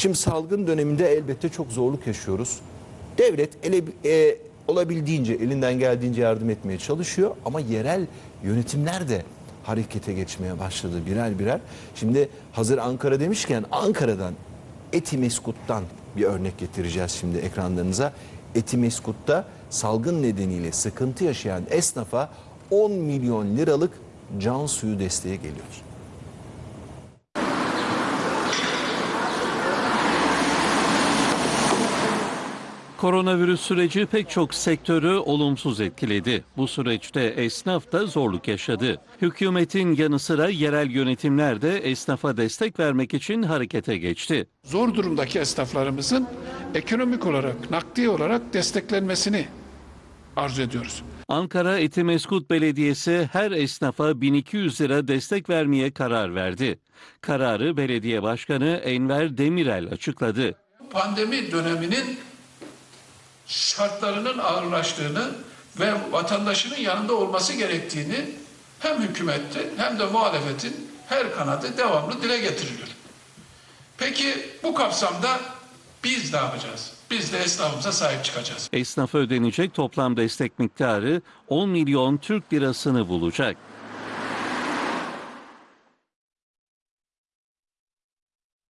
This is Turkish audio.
Şimdi salgın döneminde elbette çok zorluk yaşıyoruz. Devlet ele, e, olabildiğince elinden geldiğince yardım etmeye çalışıyor ama yerel yönetimler de harekete geçmeye başladı birer birer. Şimdi hazır Ankara demişken Ankara'dan Etimeskut'tan bir örnek getireceğiz şimdi ekranlarınıza. Etimeskut'ta salgın nedeniyle sıkıntı yaşayan esnafa 10 milyon liralık can suyu desteği geliyor. Koronavirüs süreci pek çok sektörü olumsuz etkiledi. Bu süreçte esnaf da zorluk yaşadı. Hükümetin yanı sıra yerel yönetimler de esnafa destek vermek için harekete geçti. zor durumdaki esnaflarımızın ekonomik olarak, nakdi olarak desteklenmesini arzu ediyoruz. Ankara Etimeskut Belediyesi her esnafa 1200 lira destek vermeye karar verdi. Kararı belediye başkanı Enver Demirel açıkladı. Pandemi döneminin şartlarının ağırlaştığını ve vatandaşının yanında olması gerektiğini hem hükümetin hem de muhalefetin her kanadı devamlı dile getiriliyor. Peki bu kapsamda biz ne yapacağız? Biz de esnafımıza sahip çıkacağız. Esnafa ödenecek toplam destek miktarı 10 milyon Türk lirasını bulacak.